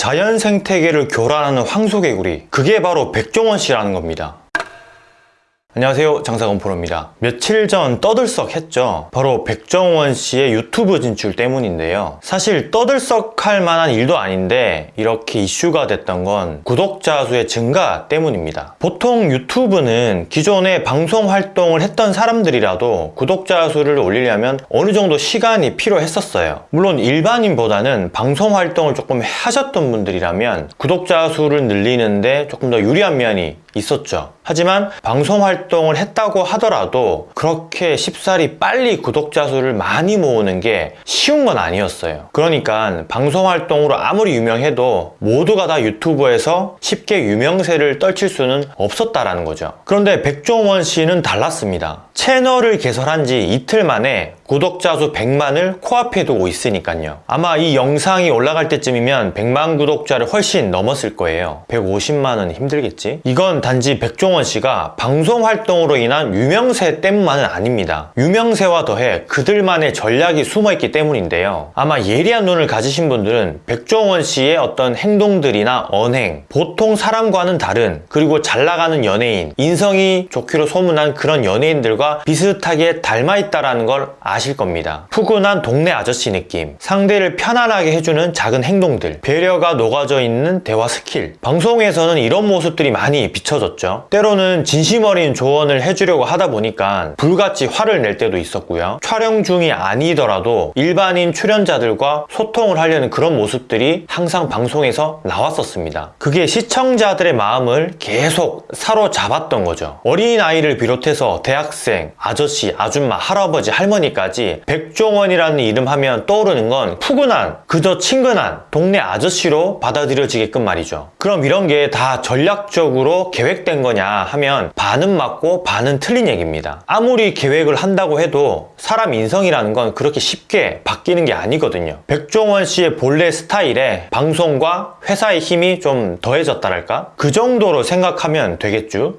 자연 생태계를 교란하는 황소개구리 그게 바로 백종원 씨라는 겁니다 안녕하세요. 장사건 프로입니다. 며칠 전 떠들썩 했죠. 바로 백종원 씨의 유튜브 진출 때문인데요. 사실 떠들썩 할 만한 일도 아닌데 이렇게 이슈가 됐던 건 구독자 수의 증가 때문입니다. 보통 유튜브는 기존에 방송 활동을 했던 사람들이라도 구독자 수를 올리려면 어느 정도 시간이 필요했었어요. 물론 일반인보다는 방송 활동을 조금 하셨던 분들이라면 구독자 수를 늘리는데 조금 더 유리한 면이 있었죠. 하지만 방송 활동을 했다고 하더라도 그렇게 쉽사리 빨리 구독자 수를 많이 모으는 게 쉬운 건 아니었어요. 그러니까 방송 활동으로 아무리 유명해도 모두가 다 유튜브에서 쉽게 유명세를 떨칠 수는 없었다라는 거죠. 그런데 백종원 씨는 달랐습니다. 채널을 개설한 지 이틀 만에 구독자 수 100만을 코앞에 두고 있으니까요. 아마 이 영상이 올라갈 때쯤이면 100만 구독자를 훨씬 넘었을 거예요. 150만은 힘들겠지? 이건 단지 백종원 씨가 방송 활동으로 인한 유명세 때문만은 아닙니다. 유명세와 더해 그들만의 전략이 숨어있기 때문인데요. 아마 예리한 눈을 가지신 분들은 백종원 씨의 어떤 행동들이나 언행, 보통 사람과는 다른 그리고 잘 나가는 연예인, 인성이 좋기로 소문난 그런 연예인들과 비슷하게 닮아있다는 걸 아실 겁니다. 푸근한 동네 아저씨 느낌, 상대를 편안하게 해주는 작은 행동들, 배려가 녹아져 있는 대화 스킬. 방송에서는 이런 모습들이 많이 비춰졌죠. 때로는 진심 어린 조언을 해주려고 하다 보니까 불같이 화를 낼 때도 있었고요. 촬영 중이 아니더라도 일반인 출연자들과 소통을 하려는 그런 모습들이 항상 방송에서 나왔었습니다. 그게 시청자들의 마음을 계속 사로잡았던 거죠. 어린아이를 비롯해서 대학생, 아저씨, 아줌마, 할아버지, 할머니까지 백종원이라는 이름 하면 떠오르는 건 푸근한, 그저 친근한 동네 아저씨로 받아들여지게끔 말이죠. 그럼 이런 게 다 전략적으로 계획된 거냐 하면 반은 맞고 반은 틀린 얘기입니다. 아무리 계획을 한다고 해도 사람 인성이라는 건 그렇게 쉽게 바뀌는 게 아니거든요. 백종원 씨의 본래 스타일에 방송과 회사의 힘이 좀 더해졌다랄까? 그 정도로 생각하면 되겠죠?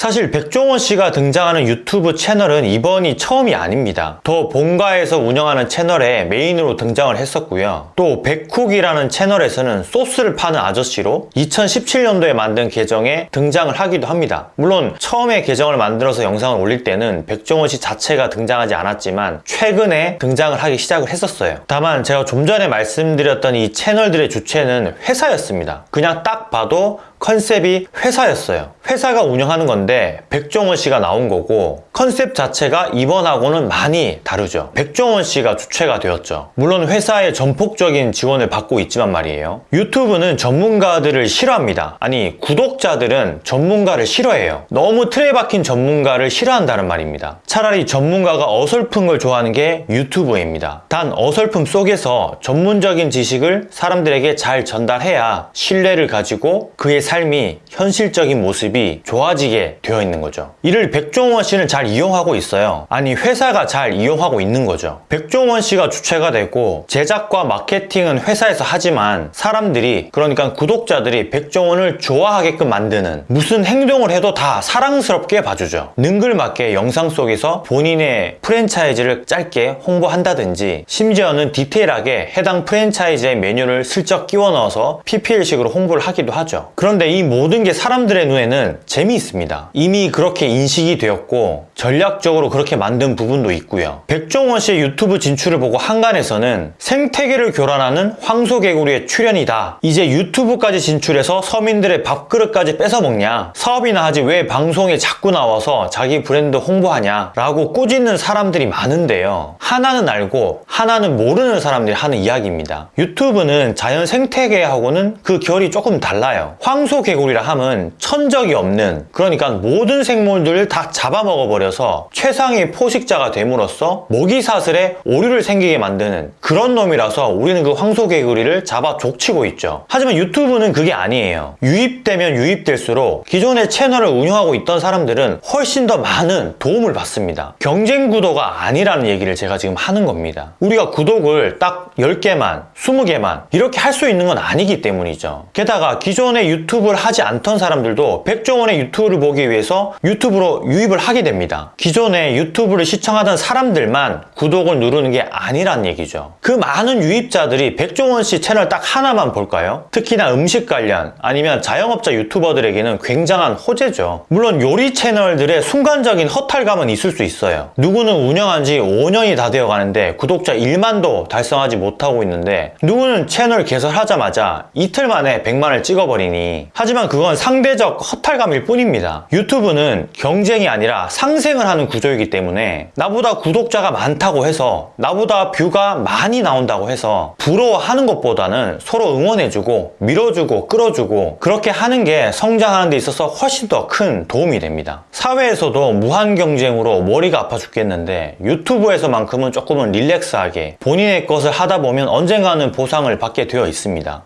사실 백종원 씨가 등장하는 유튜브 채널은 이번이 처음이 아닙니다. 더 본가에서 운영하는 채널에 메인으로 등장을 했었고요. 또 백쿡이라는 채널에서는 소스를 파는 아저씨로 2017년도에 만든 계정에 등장을 하기도 합니다. 물론 처음에 계정을 만들어서 영상을 올릴 때는 백종원 씨 자체가 등장하지 않았지만 최근에 등장을 하기 시작을 했었어요. 다만 제가 좀 전에 말씀드렸던 이 채널들의 주체는 회사였습니다. 그냥 딱 봐도 컨셉이 회사였어요. 회사가 운영하는 건데 백종원 씨가 나온 거고 컨셉 자체가 이번하고는 많이 다르죠. 백종원 씨가 주체가 되었죠. 물론 회사의 전폭적인 지원을 받고 있지만 말이에요. 유튜브는 전문가들을 싫어합니다. 아니 구독자들은 전문가를 싫어해요. 너무 틀에 박힌 전문가를 싫어한다는 말입니다. 차라리 전문가가 어설픈 걸 좋아하는 게 유튜브입니다. 단 어설픔 속에서 전문적인 지식을 사람들에게 잘 전달해야 신뢰를 가지고 그의 삶이 현실적인 모습이 좋아지게 되어 있는 거죠. 이를 백종원 씨는 잘 이용하고 있어요. 아니 회사가 잘 이용하고 있는 거죠. 백종원 씨가 주체가 되고 제작과 마케팅은 회사에서 하지만 사람들이 그러니까 구독자들이 백종원을 좋아하게끔 만드는 무슨 행동을 해도 다 사랑스럽게 봐주죠. 능글맞게 영상 속에서 본인의 프랜차이즈를 짧게 홍보한다든지 심지어는 디테일하게 해당 프랜차이즈의 메뉴를 슬쩍 끼워 넣어서 PPL식으로 홍보를 하기도 하죠. 그런데 이 모든 게 사람들의 눈에는 재미있습니다. 이미 그렇게 인식이 되었고 전략적으로 그렇게 만든 부분도 있고요. 백종원 씨의 유튜브 진출을 보고 한간에서는 생태계를 교란하는 황소개구리의 출연이다. 이제 유튜브까지 진출해서 서민들의 밥그릇까지 뺏어먹냐? 사업이나 하지 왜 방송에 자꾸 나와서 자기 브랜드 홍보하냐? 라고 꾸짖는 사람들이 많은데요. 하나는 알고 하나는 모르는 사람들이 하는 이야기입니다. 유튜브는 자연 생태계하고는 그 결이 조금 달라요. 황소개구리라 함은 천적이 없는 그러니까 모든 생물들을 다 잡아먹어버려 서 최상의 포식자가 됨으로써 모기사슬에 오류를 생기게 만드는 그런 놈이라서 우리는 그 황소개구리를 잡아 족치고 있죠. 하지만 유튜브는 그게 아니에요. 유입되면 유입될수록 기존의 채널을 운영하고 있던 사람들은 훨씬 더 많은 도움을 받습니다. 경쟁 구도가 아니라는 얘기를 제가 지금 하는 겁니다. 우리가 구독을 딱 10개만, 20개만 이렇게 할 수 있는 건 아니기 때문이죠. 게다가 기존에 유튜브를 하지 않던 사람들도 백종원의 유튜브를 보기 위해서 유튜브로 유입을 하게 됩니다. 기존에 유튜브를 시청하던 사람들만 구독을 누르는 게 아니란 얘기죠. 그 많은 유입자들이 백종원 씨 채널 딱 하나만 볼까요? 특히나 음식 관련 아니면 자영업자 유튜버들에게는 굉장한 호재죠. 물론 요리 채널들의 순간적인 허탈감은 있을 수 있어요. 누구는 운영한 지 5년이 다 되어 가는데 구독자 1만도 달성하지 못하고 있는데 누구는 채널 개설하자마자 이틀 만에 100만을 찍어버리니 하지만 그건 상대적 허탈감일 뿐입니다. 유튜브는 경쟁이 아니라 상생을 하는 구조이기 때문에 나보다 구독자가 많다고 해서 나보다 뷰가 많이 나온다고 해서 부러워하는 것보다는 서로 응원해주고 밀어주고 끌어주고 그렇게 하는 게 성장하는 데 있어서 훨씬 더 큰 도움이 됩니다. 사회에서도 무한 경쟁으로 머리가 아파 죽겠는데 유튜브에서만큼은 조금은 릴렉스하게 본인의 것을 하다 보면 언젠가는 보상을 받게 되어 있습니다.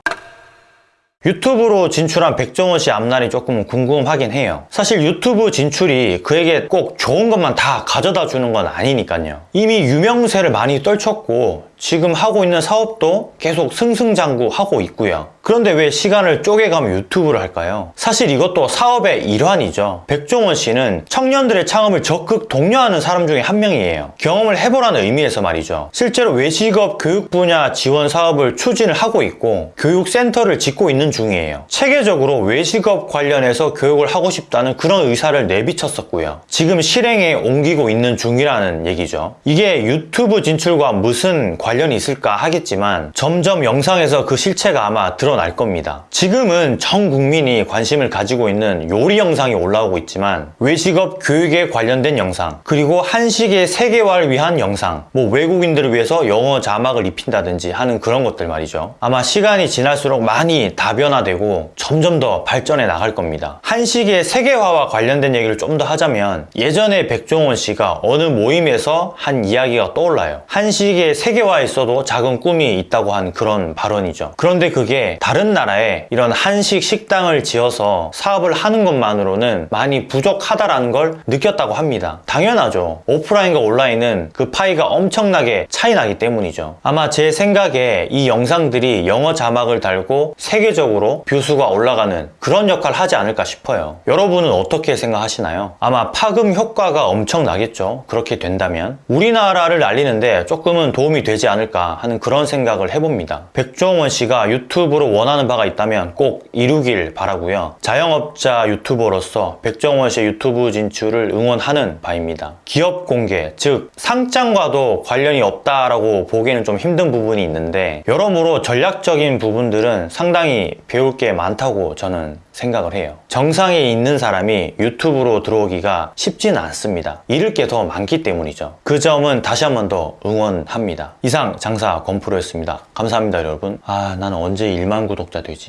유튜브로 진출한 백종원 씨 앞날이 조금 궁금하긴 해요. 사실 유튜브 진출이 그에게 꼭 좋은 것만 다 가져다 주는 건 아니니까요. 이미 유명세를 많이 떨쳤고 지금 하고 있는 사업도 계속 승승장구하고 있고요. 그런데 왜 시간을 쪼개가며 유튜브를 할까요? 사실 이것도 사업의 일환이죠. 백종원 씨는 청년들의 창업을 적극 독려하는 사람 중에 한 명이에요. 경험을 해보라는 의미에서 말이죠. 실제로 외식업 교육 분야 지원 사업을 추진을 하고 있고 교육센터를 짓고 있는 중이에요. 체계적으로 외식업 관련해서 교육을 하고 싶다는 그런 의사를 내비쳤었고요. 지금 실행에 옮기고 있는 중이라는 얘기죠. 이게 유튜브 진출과 무슨 관련이 있을까 하겠지만 점점 영상에서 그 실체가 아마 드러날 겁니다. 지금은 전 국민이 관심을 가지고 있는 요리 영상이 올라오고 있지만 외식업 교육에 관련된 영상 그리고 한식의 세계화를 위한 영상 뭐 외국인들을 위해서 영어 자막을 입힌다든지 하는 그런 것들 말이죠. 아마 시간이 지날수록 많이 다변화되고 점점 더 발전해 나갈 겁니다. 한식의 세계화와 관련된 얘기를 좀 더 하자면 예전에 백종원 씨가 어느 모임에서 한 이야기가 떠올라요. 한식의 세계화 에 있어도 작은 꿈이 있다고 한 그런 발언이죠. 그런데 그게 다른 나라에 이런 한식 식당을 지어서 사업을 하는 것만으로는 많이 부족하다라는 걸 느꼈다고 합니다. 당연하죠. 오프라인과 온라인은 그 파이가 엄청나게 차이 나기 때문이죠. 아마 제 생각에 이 영상들이 영어 자막을 달고 세계적으로 view수가 올라가는 그런 역할을 하지 않을까 싶어요. 여러분은 어떻게 생각하시나요? 아마 파급 효과가 엄청 나겠죠. 그렇게 된다면. 우리나라를 알리는데 조금은 도움이 되지 않을까 하는 그런 생각을 해봅니다. 백종원 씨가 유튜브로 원하는 바가 있다면 꼭 이루길 바라고요. 자영업자 유튜버로서 백종원 씨의 유튜브 진출을 응원하는 바입니다. 기업 공개, 즉 상장과도 관련이 없다라고 보기에는 좀 힘든 부분이 있는데 여러모로 전략적인 부분들은 상당히 배울 게 많다고 저는 생각을 해요. 정상에 있는 사람이 유튜브로 들어오기가 쉽지는 않습니다. 잃을 게 더 많기 때문이죠. 그 점은 다시 한 번 더 응원합니다. 이상 장사 건프로였습니다. 감사합니다 여러분. 아 나는 언제 1만 구독자 되지?